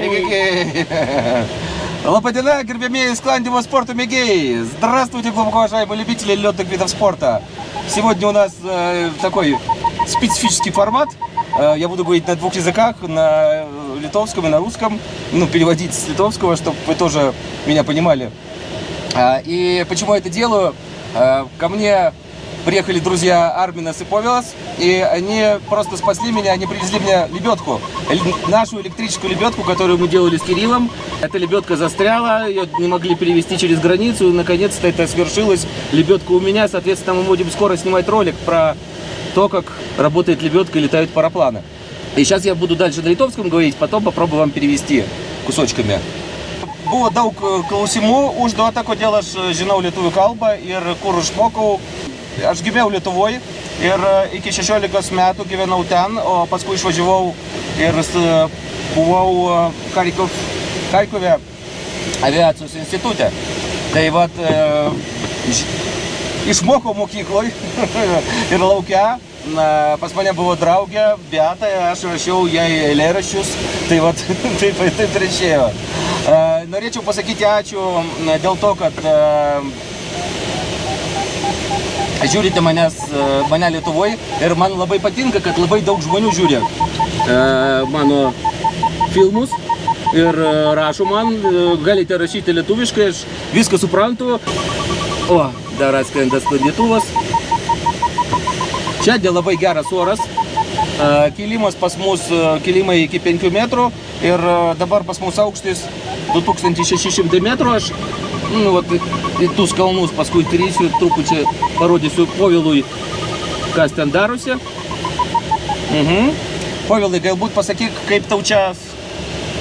Эгегей. Лападина, гербемеи, складного спорта мегей. Здравствуйте, глубоко уважаемые любители летных видов спорта. Сегодня у нас э, такой специфический формат. Э, я буду говорить на двух языках, на литовском и на русском. Ну, переводить с литовского, чтобы вы тоже меня понимали. А, и почему я это делаю? А, ко мне приехали друзья Арминас и Повелос, и они просто спасли меня, они привезли мне лебедку, нашу электрическую лебедку, которую мы делали с Кириллом. Эта лебедка застряла, ее не могли перевести через границу, наконец-то это свершилось. Лебедка у меня, соответственно, мы будем скоро снимать ролик про то, как работает лебедка и летают парапланы. И сейчас я буду дальше на литовском говорить, потом попробую вам перевести кусочками. Buvo daug klausimų užduota, kodėl aš žinau lietuvių kalbą ir kur išmokau. Aš gimiau Lietuvoje ir iki 16 metų gyvenau ten, o paskui išvažiavau ir buvau Karikov, Karikove aviacijos institute. Tai vat, e, išmokau mokykloje ir laukia. Na, pas mane buvo draugė, Beata, aš rašiau jai eilėraščius, tai vat, taip, taip ir išėjo. Norėčiau pasakyti ačiū dėl to, kad žiūrite manęs, mane Lietuvoje ir man labai patinka, kad labai daug žmonių žiūri mano filmus ir rašo man, galite rašyti lietuviškai, aš viską suprantu. O, dar atskrenda sklandytuvas. Čia dėl labai geras oras. Kilimas pas mus, kilimai iki 5 metrų ir dabar pas mus aukštis 2600 metrų. Aš nu, vat, į tus kalnus paskui krysiu ir truputį parodysiu Povilui, kas ten darosi. Mhm. Povilai, galbūt pasakyk, kaip tau čia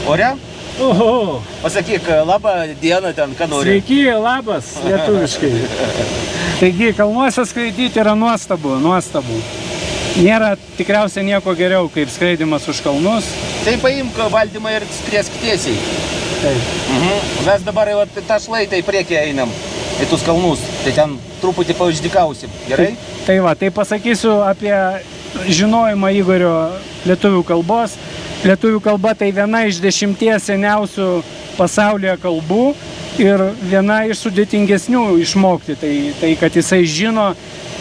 ore? Oho. Pasakyk, labą dieną ten, ką nori. Sveiki, labas, lietuviškai. Taigi, kalnuose skraidyti yra nuostabu, nuostabu. Nėra tikriausiai nieko geriau, kaip skraidimas už kalnus. Tai paimk valdymą ir skriesk tiesiai. Taip. Mhm. Mes dabar jau tą šlaitą į priekį einam, į tuos kalnus, tai ten truputį pauždikausim, gerai? Tai, tai va, tai pasakysiu apie žinojimą Igorio lietuvių kalbos. Lietuvių kalba tai viena iš dešimties seniausių pasaulyje kalbų ir viena iš sudėtingesnių išmokti. Tai, tai kad jisai žino,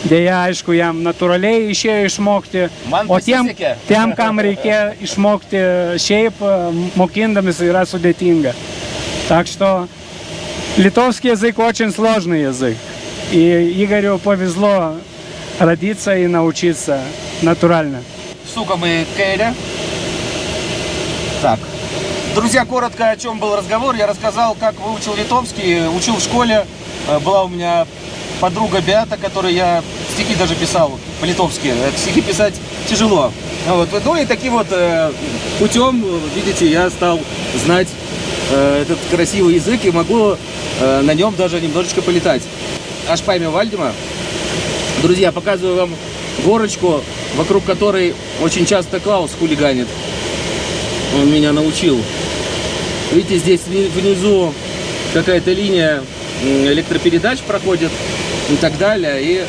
dėja, aišku, jam natūraliai išėjo išmokti. Man o tiem, tiem, kam reikia išmokti šiaip, mokindamis yra sudėtinga. Tak što литовский язык очень сложный язык. И Игорю повезло родиться и научиться натурально. Сука мы Кейля. Так. Друзья, коротко о чем был разговор. Я рассказал, как выучил литовский. Учил в школе. Э, Была у меня подруга Беата, которой я стихи даже писал по-литовски. Это Стихи писать тяжело. Вот. Ну и таким вот э, путем, видите, я стал знать э, этот красивый язык и могу э, на нем даже немножечко полетать. Аж пойми Вальдима. Друзья, показываю вам горочку, вокруг которой очень часто Клаус хулиганит. Он меня научил. Видите, здесь внизу какая-то линия электропередач проходит и так далее. И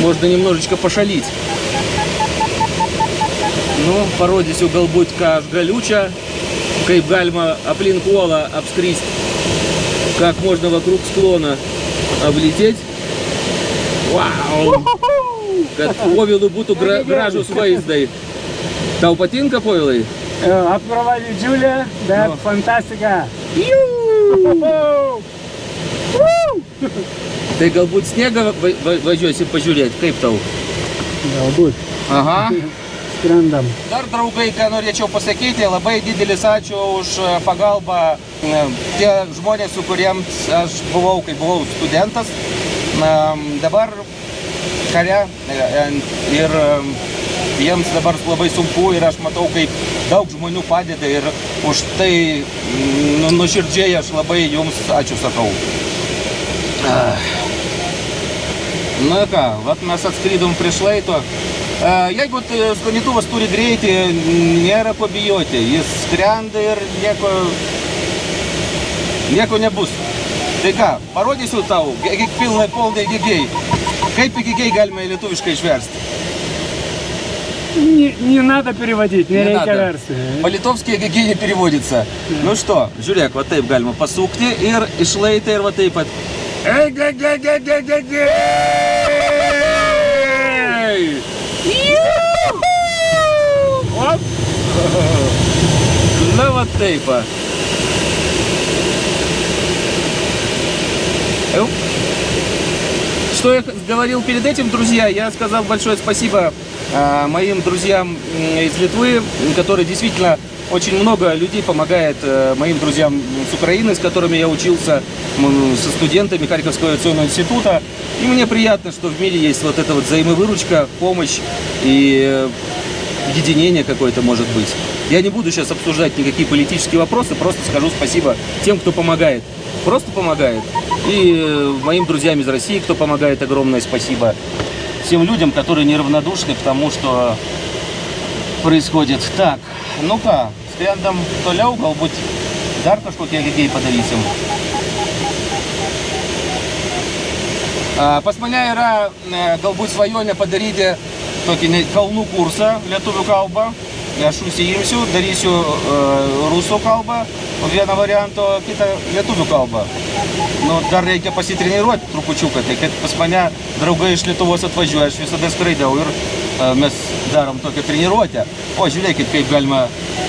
можно немножечко пошалить. Galbūt, ką aš galiu čia, kaip galima aplink uolą apskristi, как можно вокруг склона облететь. Vau! Kad povilų būtų gra gražus vaizdai. Tau patinka povilai? Apkrova didžiulė, bet Nu. fantastika. Tai galbūt sniegą va va važiuosi pažiūrėti, kaip tau? Galbūt Aha. Skrendam. Dar draugai, ką norėčiau pasakyti, labai didelis ačiū už e, pagalbą. E, Tie žmonės, su kuriems aš buvau, kai buvau studentas, dabar kare e, ir jiems dabar labai sunku ir aš matau, kaip daug žmonių padeda ir už tai mm, nu, aš labai jums ačiū sakau. Ah. Na ką, vat mes atskridom prie šlaito. E, Jeigu sklandytuvas turi greitį, nėra ko bijoti. Jis skrenda ir nieko, nieko nebus. Tai ką, parodysiu tau, ge- pilnai polnai gigiai. Kaip gigiai galima į lietuviškai išversti? Не, не надо переводить, не, Не reikia versti. По-литовски егиге не переводится. Ну что, žiūrėk, va taip galima pasukti ir išlaitę ir va taip pat. Оп. На вот taip. va. Оп. Что я говорил перед этим, друзья, я сказал большое спасибо а, моим друзьям м, из Литвы, которые действительно очень много людей помогает э, моим друзьям с Украины, с которыми я учился, со студентами Харьковского авиационного института. И мне приятно, что в мире есть вот эта вот взаимовыручка, помощь и э, единение какое-то может быть. Я не буду сейчас обсуждать никакие политические вопросы, просто скажу спасибо тем, кто помогает. Просто помогает. И э, моим друзьям из России, кто помогает, огромное спасибо. Всем людям, которые неравнодушны к тому, что происходит. Так, ну-ка, sprendam toliau, galbūt dar kažkokie lygiai padarysim. A, Pas mane yra e, galbūt svajonė padaryti tokį kalnų kursą lietuvių kalbą. Aš užsiimsiu, darysiu e, rusų kalbą, o vieną variantą, kitą lietuvių kalbą. Nu, dar reikia pasitreniruoti trupučiuką, tai kad pas mane draugai iš Lietuvos atvažiuoja, aš visada skraidau ir e, mes darom tokią treniruotę. O žiūrėkit, kaip galima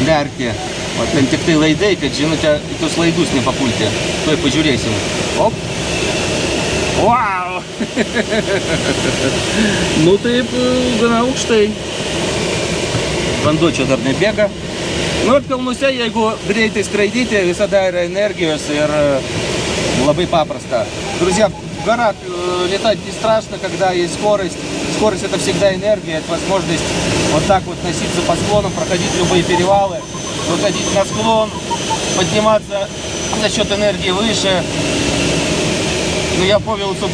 nerti. O ten tik tai laidai, kad žinote, į tuos laidus nepapulti. Tuoj pažiūrėsim. Op. Taip, e, gana aukštai. Vanduo čia dar nebėga. Nu ir kalnuose, jeigu greitai skraidyti, visada yra energijos ir labai paprasta. Друзья, в горах э, летать не страшно, когда есть скорость. Скорость это всегда энергия, это возможность вот так вот носиться по склонам, проходить любые перевалы, выходить на склон, подниматься за счет энергии выше. Ну, я Повелцу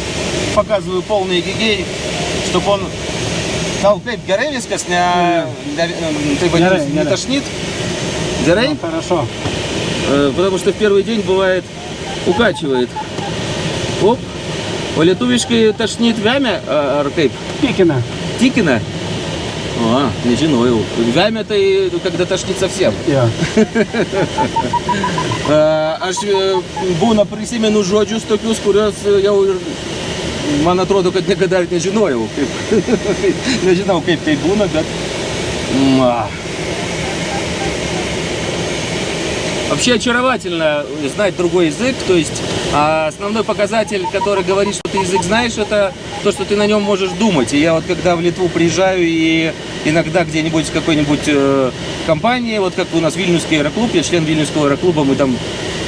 показываю полный гигей, чтобы он kaip gerai viskas, ne, ne, tai vadinasi, Gerai, не gerai. тошнит? Gerai? Ну, хорошо. Э, Потому что в первый день бывает укачивает. Оп. O lietuviškai tašnit vemia a- ar kaip? Пикина. Tikina? O, nežinojau. Vemia tai когда tašnit совсем. Jo. A, Aš e, būna prisimenu žodžius tokius, kuriuos e, jau ir man atrodo, kad niekada ir nežinojau. Kaip, nežinau, kaip tai būna, bet... mm, а. Вообще очаровательно знать другой язык, то есть а, основной показатель, который говорит, что ты язык знаешь, это то, что ты на нем можешь думать. И я вот когда в Литву приезжаю и иногда где-нибудь в какой-нибудь э, компании, вот как у нас Вильнюсский аэроклуб, я член Вильнюсского аэроклуба, мы там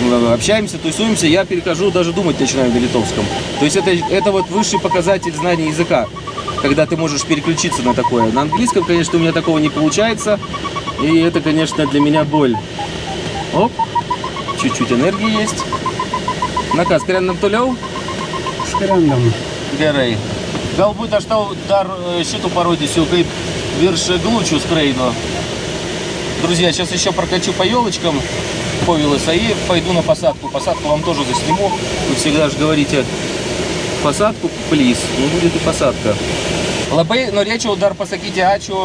э, общаемся, тусуемся, я перехожу, даже думать начинаю на литовском. То есть это, это вот высший показатель знания языка, когда ты можешь переключиться на такое. На английском, конечно, у меня такого не получается, и это, конечно, для меня боль. Оп, чуть-чуть энергии есть. Наказ, кренam toliau. Skrendam. Gerai. Galbūt aš tau dar э, šitų parodysiu, kaip virš глучу скрайду. Друзья, сейчас еще прокачу по елочкам Повелоса и пойду на посадку. Посадку вам тоже засниму. Вы всегда же говорите посадку, плиз. Ну, будет и посадка. Labai norėčiau dar pasakyti ačiū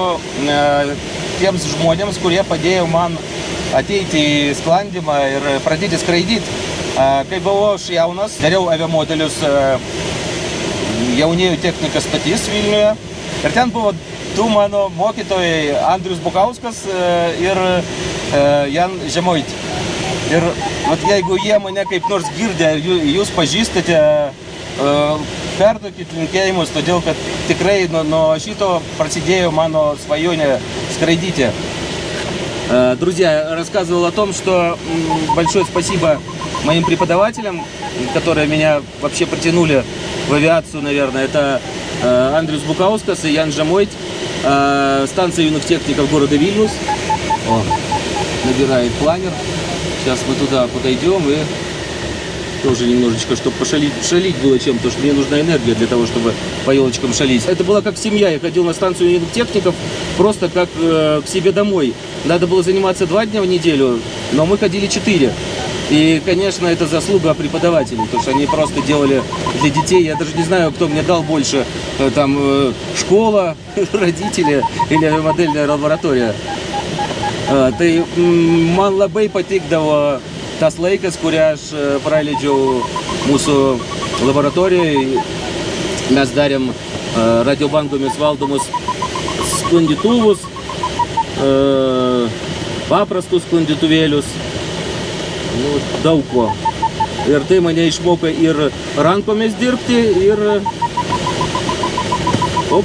e, tiems žmonėms, kurie padėjo man ateiti į sklandimą ir pradėti skraidyti. Kai buvau aš jaunas, dariau aviamodelius e, jaunėjų technikas statys Vilniuje. Ir ten buvo du mano mokytojai, Andrius Bukauskas e, ir e, Jan Žemoit. Ir vat, jeigu jie mane kaip nors girdė, jūs pažįstate, perduokit linkėjimus, todėl kad tikrai nuo, nuo šito prasidėjo mano svajonė skraidyti. Э, Друзья, рассказывал о том, что большое спасибо моим преподавателям, которые меня вообще притянули в авиацию, наверное. Это э, Андрюс Букаускас и Ян Жамойт, э, станция юных техников города Вильнюс. О, набирает планер. Сейчас мы туда подойдем и тоже немножечко, чтобы пошалить, шалить было чем, потому что мне нужна энергия для того, чтобы по елочкам шалить. Это была как семья, я ходил на станцию техников просто как э, к себе домой. Надо было заниматься два дня в неделю, но мы ходили четыре. И, конечно, это заслуга преподавателей, потому что они просто делали для детей. Я даже не знаю, кто мне дал больше, э, там, э, школа, родители или модельная лаборатория. Tai mm, man labai patikdavo tas laikas, kurį aš praleidžiau mūsų laboratorijoje. Mes darėm radiobangomis valdomus sklandytuvus, paprastus sklandytuvėlius, nu, daug ko. Ir tai mane išmoko ir rankomis dirbti, ir, o,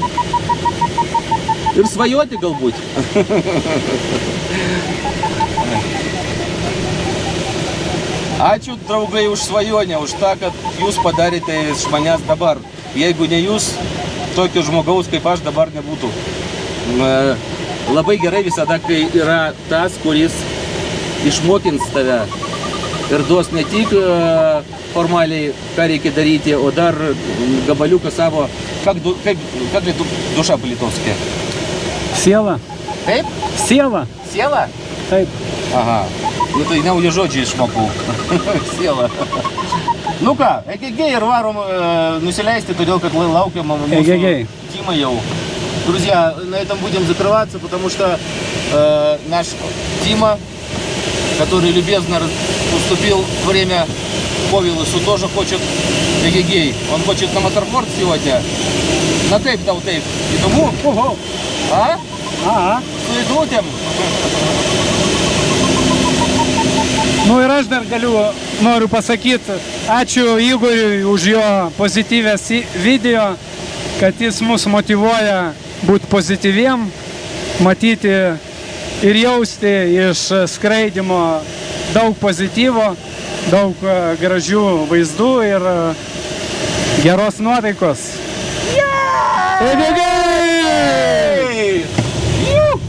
ir svajoti galbūt. Ačiū draugai už svajonę, už tą, kad jūs padarėte iš manęs dabar. Jeigu ne jūs, tokio žmogaus kaip aš dabar nebūtų labai gerai visada, kai yra tas, kuris išmokins tave ir duos ne tik e, formaliai, ką reikia daryti, o dar gabaliuką savo, kaip, kaip, kaip duša plitovskė? Siela. Taip? Siela. Siela? Taip. Aha. Nu tai nauji žodžiai išmokau. Siela. Nu ką, egegiai ir varom e, nusileisti, todėl kad laukiam mūsų... Egegiai. Timą jau. Друзья, на этом будем закрываться, потому что э, наш Тима, который любезно уступил время Повилусу, тоже хочет эгегей. Он хочет на моторфорд сегодня. На тейп дал тейп. И тому, Ого. а? Ага. Įglutėm. Nu ir aš dar galiu, noriu pasakyti, ačiū Igoriui už jo pozityvės į- video, kad jis mus motivuoja būti pozityviem, matyti ir jausti iš skraidimo daug pozityvo, daug e, gražių vaizdų ir e, geros nuotaikos. Егегей! Nu,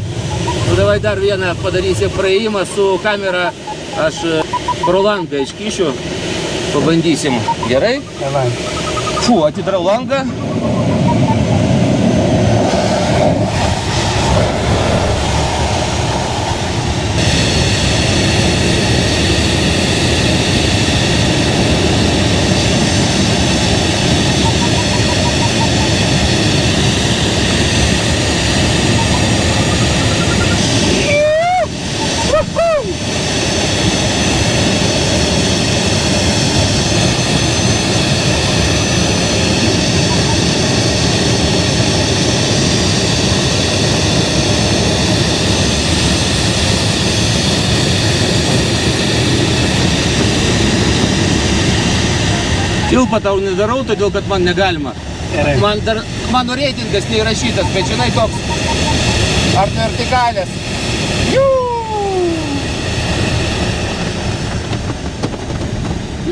davai dar vieną padarysim praėjimą su kamera. Aš e, pro langą iškišiu. Pabandysim. Gerai? Давай. Фу, atidarau Thank you. Filpą tau nedarau, todėl kad man negalima. Gerai. Man dar, mano reitingas neįrašytas, bet žinai toks ar vertikalės. Jū!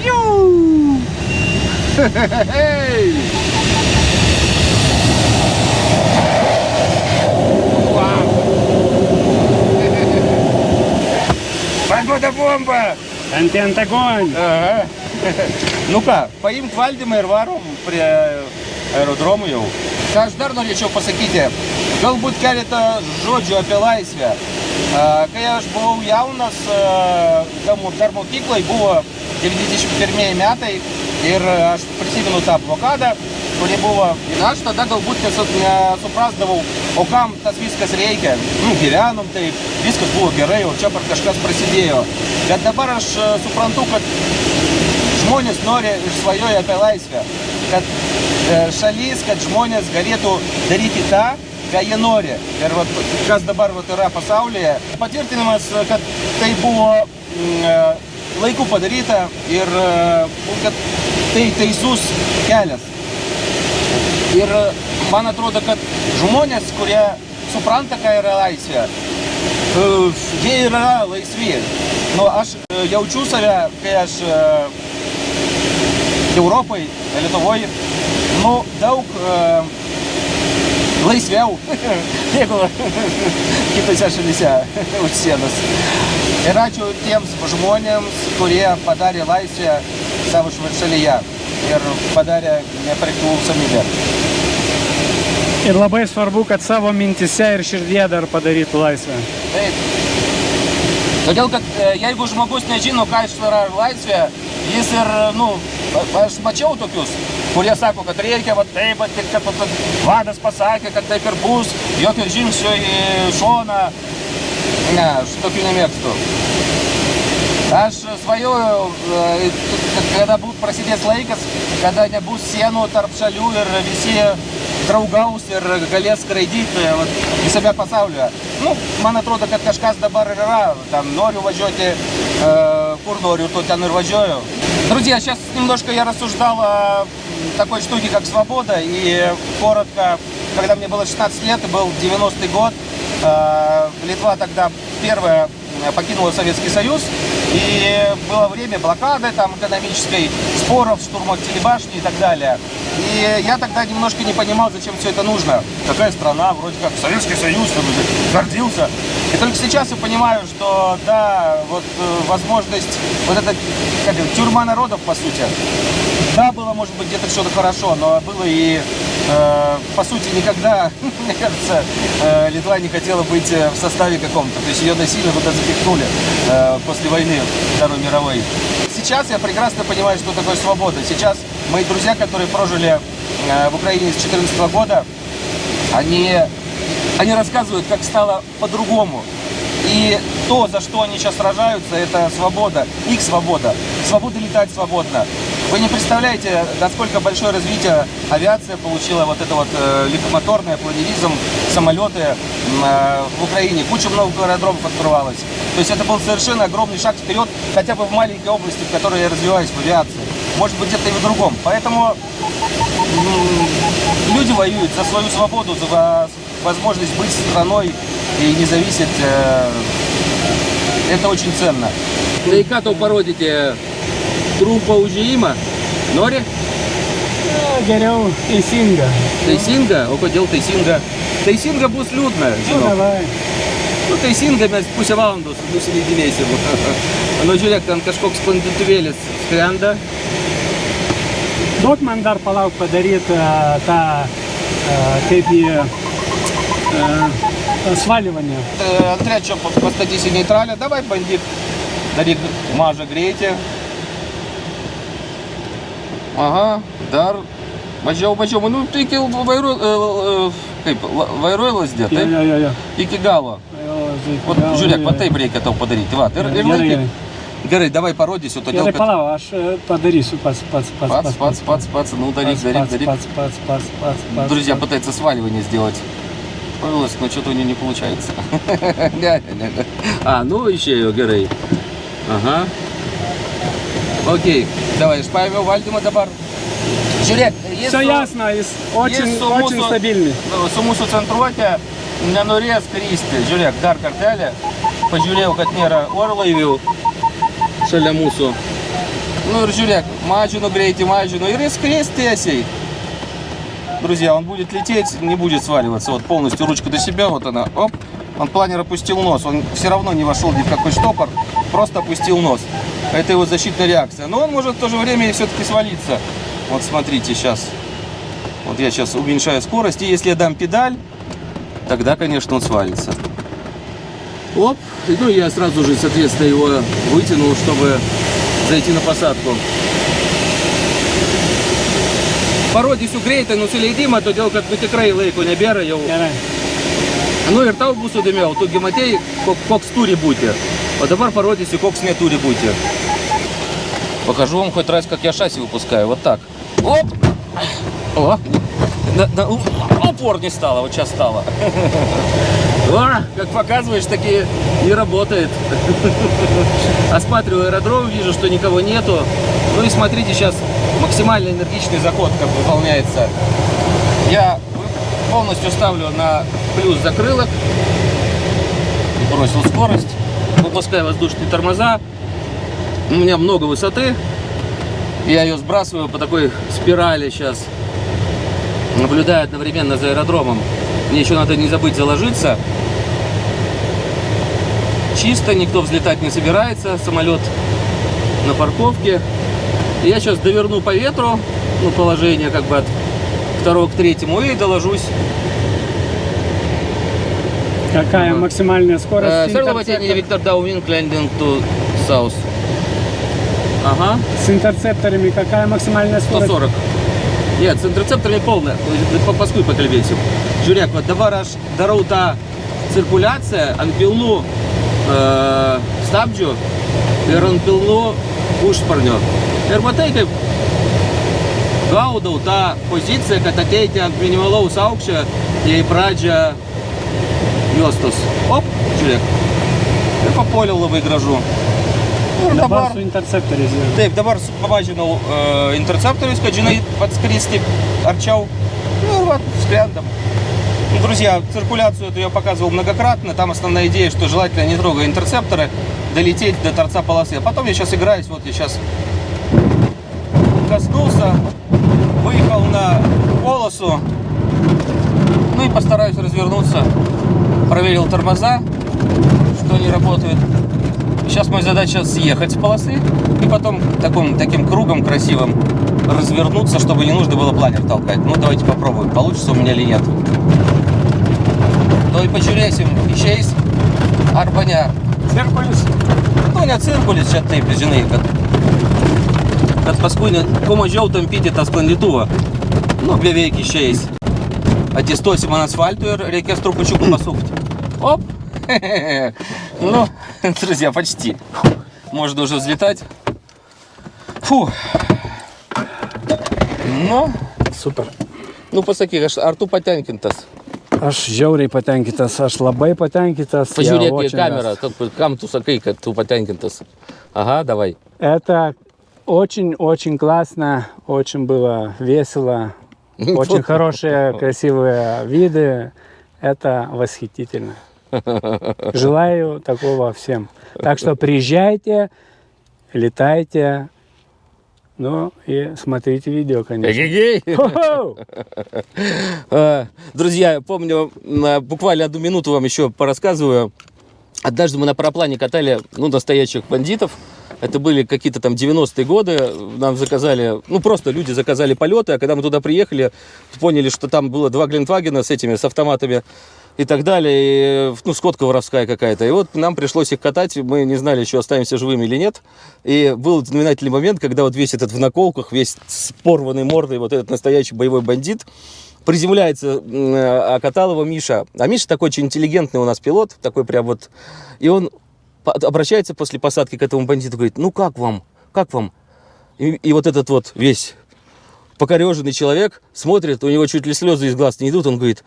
Jū! Hei! Вау! Погода бомба! Контент огонь! Aha. Nu ką, paimk valdymą ir varom prie aerodromų jau. Ką aš dar norėčiau pasakyti, galbūt keletą žodžių apie laisvę. Kai aš buvau jaunas, dar mo- dar mokyklai buvo 91 metai ir aš prisimenu tą blokadą, kuri buvo. Ir aš tada galbūt nesu- nesuprasdavau, o kam tas viskas reikia. Nu, gyvenom taip, viskas buvo gerai, o čia kažkas prasidėjo. Bet dabar aš suprantu, kad žmonės nori ir svajoja apie laisvę. Kad e, šalis, kad žmonės galėtų daryti tą, ką jie nori. Ir vat, kas dabar vat, yra pasaulyje. Patvirtinimas, kad tai buvo mm, e, laiku padaryta ir e, kad tai teisus kelias. Ir man atrodo, kad žmonės, kurie supranta, ką yra laisvė, jie yra laisvi. Nu, aš jaučiu save, kai aš Europai, Lietuvoje, nu, daug e, laisviau negu kitose šalyse už sienos. Ir ačiū tiems žmonėms, kurie padarė laisvę savo šalyje ir padarė nepriklausomybę. Ir labai svarbu, kad savo mintise ir širdie dar padarytų laisvę. Taip. Todėl, kad e, jeigu žmogus nežino, ką jis yra laisvė, Jis ir, nu, aš mačiau tokius, kurie sako, kad reikia, va taip, va, tik, kad va, vadas pasakė, kad taip ir bus, jokio žingsnio į šoną. Ne, aš tokių nemėgstu. Aš svajoju, e, kada būt prasidės laikas, kada nebus sienų tarp šalių ir visi draugaus ir galės skraidyti e, visame pasaulyje. Nu, man atrodo, kad kažkas dabar yra, tam noriu važiuoti э, ten ir važiuoju. Друзья, сейчас немножко я рассуждал о такой штуке, как свобода. И коротко, когда мне было 16 лет, и был 90-й год, э, Литва тогда первая покинула Советский Союз, и было время блокады там экономической, споров, штурмов телебашни и так далее. И я тогда немножко не понимал, зачем все это нужно. Такая страна, вроде как Советский Союз, гордился. И только сейчас я понимаю, что да, вот э, возможность, вот эта как тюрьма народов, по сути, да, было, может быть, где-то что-то хорошо, но было и, э, по сути, никогда, мне кажется, э, Литва не хотела быть э, в составе каком-то. То есть ее насильно туда запихнули э, после войны Второй мировой. Сейчас я прекрасно понимаю, что такое свобода. Сейчас мои друзья, которые прожили э, в Украине с 2014 года, они, они рассказывают, как стало по-другому. И то, за что они сейчас сражаются, это свобода, их свобода. Свобода летать свободно. Вы не представляете, насколько большое развитие авиация получила, вот это вот э, легкомоторное, планеризм, самолеты э, в Украине. Куча много аэродромов открывалось. То есть это был совершенно огромный шаг вперед, хотя бы в маленькой области, в которой я развиваюсь в авиации. Может быть, где-то и в другом. Поэтому люди воюют за свою свободу, за во- возможность быть страной и не зависеть. э, Это очень ценно. Tai ką tau parodyti? Trumpo užėjimą? Nori? Na, Geriau teisinga. Teisinga? O kodėl teisinga? Teisinga bus liūdna, Nu, žinau. davai. Nu, teisinga mes pusę valandos nusileidinėsim. Nu, žiūrėk, ten kažkoks sklandytuvėlis skrenda. Duok man dar palauk padaryti e, tą, e, kaip į e, svaливание. Э, Трячо, постатись į нейтралę. Давай bandyk daryk mažą greitį. Aha, dar mažiau, mažiau. Nu, tai iki vairu, e, e, kaip, la- vairuoji lasdė, Jo, taip? jo, jo, jo. Iki galo. Jo, tai Vat, gal- žiūrėk, va jo. taip reikia tau padaryti. Va, ir, ir Gerai, laikyk. gerai. Gerai, davai parodysiu, todėl Gerai, kad... palauk, aš e, padarysiu pats, pats, pats. Pats, pats, pats, pats, ну дарик, Пац, дарик, пац, дарик. пац, пац, пац, пац, пац, Друзья пац. пытаются сваливание сделать. Повелось, но что-то у нее не получается. Не, не, не. А, ну еще ее, Герей. Ага. Окей, давай, Шпаевел, Вальдема, Дабар. Jis Все ясно, jis очень, очень стабильный. Mūsų centruotė nenorės kristi. Žiūrėk, dar kartelį. Pažiūrėjau, kad nėra orlaivių šalia mūsų. Nu ir žiūrėk, mažinu greitį, mažinu ir jis skries tiesiai. Друзья, он будет лететь, не будет сваливаться. Вот полностью ручка до себя, вот она, оп. Он планер опустил нос, он все равно не вошел ни в какой штопор, просто опустил нос. Это его защитная реакция. Но он может в то же время и все-таки свалиться. Вот смотрите сейчас. Вот я сейчас уменьшаю скорость, и если я дам педаль, тогда, конечно, он свалится. Оп, и, ну я сразу же, соответственно, его вытянул, чтобы зайти на посадку. Parodysiu greitai nusileidimą, todėl kad nu, tikrai laiko nebėra jau. Gerai. Nu ir tau bus įdomiau, tu gi matei, ko- koks turi būti. O dabar parodysiu, koks neturi būti. Покажу вам хоть раз, как я шасси выпускаю. Вот так. Оп! О! На- на- у- опор не стало, вот сейчас стало. О, как показываешь, таки не работает. Осматриваю аэродром, вижу, что никого нету. Ну и смотрите, сейчас максимально энергичный заход как выполняется. Я полностью ставлю на плюс закрылок. Бросил скорость. Выпускаю воздушные тормоза. У меня много высоты. Я ее сбрасываю по такой спирали сейчас. Наблюдаю одновременно за аэродромом. Мне еще надо не забыть заложиться. Чисто, никто взлетать не собирается. Самолет на парковке. Я сейчас доверну по ветру, ну, положение как бы от второго к третьему и доложусь Какая максимальная скорость? Э, с Sir интерцептор- Lovatini, Victor Downwind, landing to south. Ага, С интерцепторами какая максимальная скорость? 140. Нет, з інтерцепторами повне. По паскуй по кальвецю. Журяк, от давар аж дарута циркуляція, анпілну е, стабджу, і ранпілну ушпарню. Ерботейка gaudau tą poziciją, kad ateiti ant minimalaus aukščio į pradžią juostos. Op, žiūrėk. Ir papuoliau labai gražu. Ir Dabar su interceptoriais. Taip, dabar pamažinau uh, интерцепторus, kad žinai. Ну вот, склендом. Ну, друзья, циркуляцию эту я показывал многократно. Там основная идея, что желательно, не трогая интерцепторы, долететь до торца полосы. А потом я сейчас играюсь, вот я сейчас коснулся, выехал на полосу, ну и постараюсь развернуться. Проверил тормоза, что они работают. Сейчас моя задача съехать с полосы и потом таким, таким кругом красивым развернуться, чтобы не нужно было планер толкать. Ну, давайте попробуем, получится у меня или нет. Tuoj pažiūrėsim išeis arba ne. Cirkulis. Nu, ne cirkulis čia taip, žinai, kad, kad paskui ne, kuo mažiau tampyti tą sklandytuvą. Nu, beveik išeis. Atsistosim ant asfalto ir reikės trupučiuką pasukti. Оп! Ну, друзья, почти. Можно уже взлетать. Фу. Ну, Super. ну pasakyk, aš, ar tu patenkintas? Aš žiauriai patenkintas, aš labai patenkintas. Pažiūrėk į kamerą, как- kam tu sakai, kad tu patenkintas. Ага, давай. Это очень-очень классно, очень было весело, очень хорошие, красивые виды. Это восхитительно. Желаю такого всем. Так что приезжайте, летайте, ну и смотрите видео, конечно. Эгегей! Э, Друзья, помню, буквально одну минуту вам еще порассказываю. Однажды мы на параплане катали, ну, настоящих бандитов. Это были какие-то там 90-е годы. Нам заказали, ну, просто люди заказали полеты. А когда мы туда приехали, поняли, что там было два Глинтвагена с этими, с автоматами и так далее. И, ну, скотка воровская какая-то. И вот нам пришлось их катать. Мы не знали, еще останемся живыми или нет. И был знаменательный момент, когда вот весь этот в наколках, весь с порванной мордой, вот этот настоящий боевой бандит, приземляется, а катал его Миша. А Миша такой очень интеллигентный у нас пилот, такой прям вот. И он обращается после посадки к этому бандиту, говорит, ну как вам, как вам? И, и вот этот вот весь покореженный человек смотрит, у него чуть ли слезы из глаз не идут, он говорит,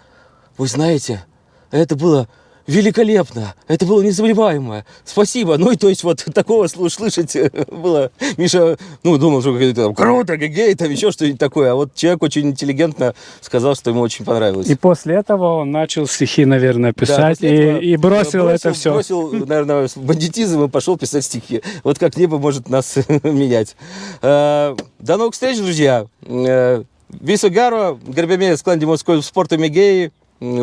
вы знаете, это было великолепно, это было незабываемое, спасибо. Ну и то есть вот такого слышать э, было, Миша, ну думал, что какое-то там круто, гей, там еще что-нибудь такое, а вот человек очень интеллигентно сказал, что ему очень понравилось. И после этого он начал стихи, наверное, Да, писать после этого и, и бросил, это все. Бросил, наверное, бандитизм и пошел писать стихи. Вот как небо может нас менять. Э, До новых встреч, друзья. Э, Viso gero, gerbėmėjai sklandimo sporto mėgėjai, м,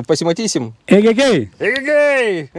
Pasimatysim. Egegei. Egegei.